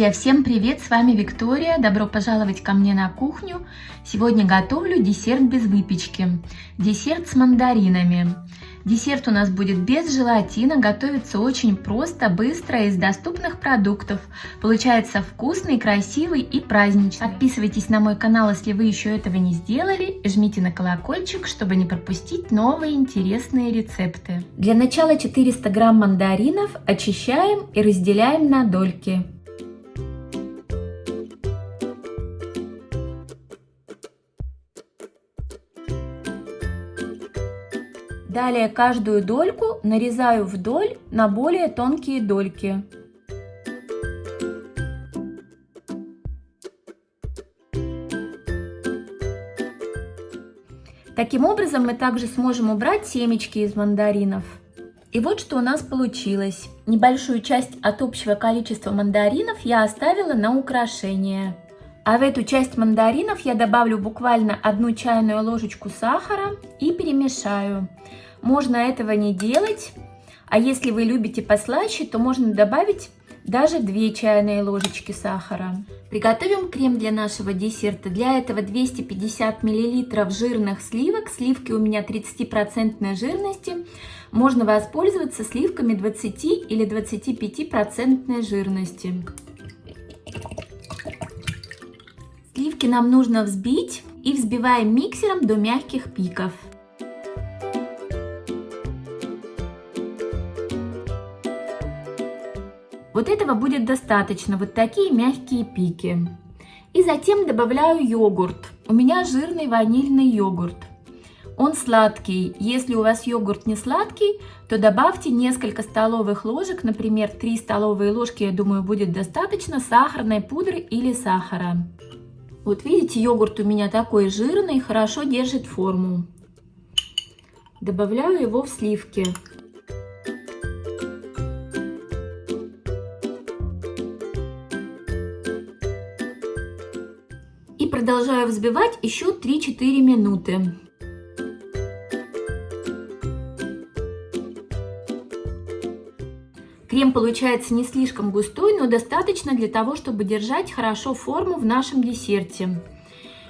Друзья, всем привет! С вами Виктория. Добро пожаловать ко мне на кухню. Сегодня готовлю десерт без выпечки. Десерт с мандаринами. Десерт у нас будет без желатина, готовится очень просто, быстро, из доступных продуктов. Получается вкусный, красивый и праздничный. Подписывайтесь на мой канал, если вы еще этого не сделали. Жмите на колокольчик, чтобы не пропустить новые интересные рецепты. Для начала 400 грамм мандаринов очищаем и разделяем на дольки. Далее каждую дольку нарезаю вдоль на более тонкие дольки. Таким образом мы также сможем убрать семечки из мандаринов. И вот что у нас получилось. Небольшую часть от общего количества мандаринов я оставила на украшение. А в эту часть мандаринов я добавлю буквально одну чайную ложечку сахара и перемешаю. Можно этого не делать, а если вы любите послаще, то можно добавить даже 2 чайные ложечки сахара. Приготовим крем для нашего десерта. Для этого 250 мл жирных сливок. Сливки у меня 30% жирности. Можно воспользоваться сливками 20 или 25% жирности. Сливки нам нужно взбить и взбиваем миксером до мягких пиков. Вот этого будет достаточно, вот такие мягкие пики. И затем добавляю йогурт. У меня жирный ванильный йогурт. Он сладкий. Если у вас йогурт не сладкий, то добавьте несколько столовых ложек, например, 3 столовые ложки, я думаю, будет достаточно сахарной пудры или сахара. Вот видите, йогурт у меня такой жирный, хорошо держит форму. Добавляю его в сливки. И продолжаю взбивать еще 3-4 минуты. Крем получается не слишком густой, но достаточно для того, чтобы держать хорошо форму в нашем десерте.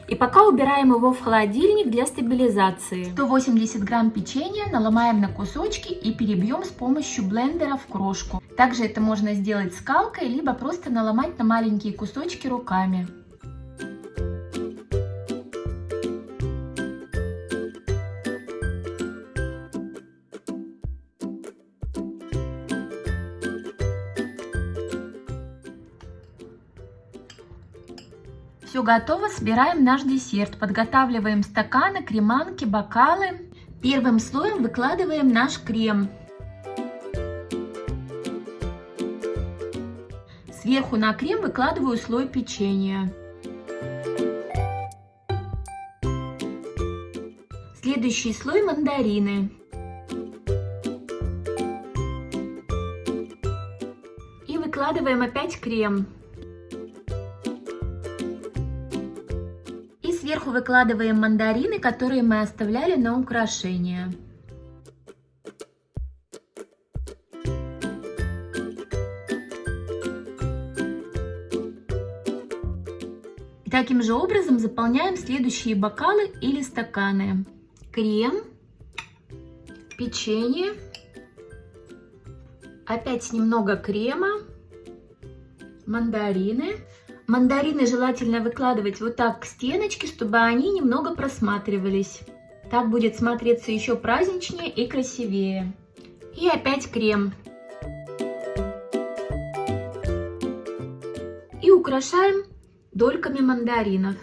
И пока убираем его в холодильник для стабилизации. 180 грамм печенья наломаем на кусочки и перебьем с помощью блендера в крошку. Также это можно сделать скалкой, либо просто наломать на маленькие кусочки руками. Все готово, собираем наш десерт. Подготавливаем стаканы, креманки, бокалы. Первым слоем выкладываем наш крем. Сверху на крем выкладываю слой печенья. Следующий слой мандарины. И выкладываем опять крем. Сверху выкладываем мандарины, которые мы оставляли на украшение. Таким же образом заполняем следующие бокалы или стаканы. Крем, печенье, опять немного крема, мандарины. Мандарины желательно выкладывать вот так к стеночке, чтобы они немного просматривались. Так будет смотреться еще праздничнее и красивее. И опять крем. И украшаем дольками мандаринов.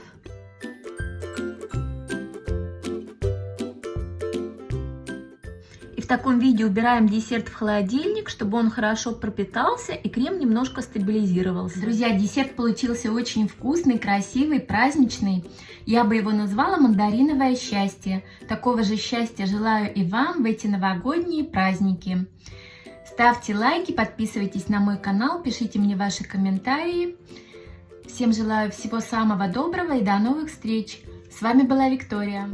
В таком виде убираем десерт в холодильник, чтобы он хорошо пропитался и крем немножко стабилизировался. Друзья, десерт получился очень вкусный, красивый, праздничный. Я бы его назвала мандариновое счастье. Такого же счастья желаю и вам в эти новогодние праздники. Ставьте лайки, подписывайтесь на мой канал, пишите мне ваши комментарии. Всем желаю всего самого доброго и до новых встреч. С вами была Виктория.